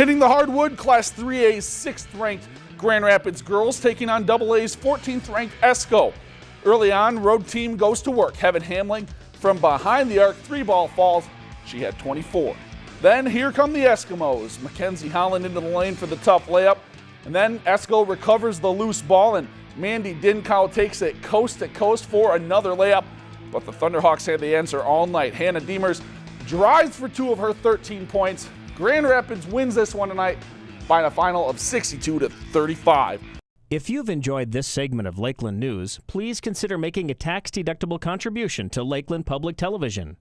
Hitting the hardwood, Class 3A 6th ranked Grand Rapids girls taking on AA's 14th ranked Esko. Early on, road team goes to work. Heaven Hamling from behind the arc, three ball falls. She had 24. Then here come the Eskimos. Mackenzie Holland into the lane for the tough layup. And then Esko recovers the loose ball and Mandy Dinkow takes it coast to coast for another layup. But the Thunderhawks had the answer all night. Hannah Demers drives for two of her 13 points. Grand Rapids wins this one tonight by a final of 62 to 35. If you've enjoyed this segment of Lakeland News, please consider making a tax-deductible contribution to Lakeland Public Television.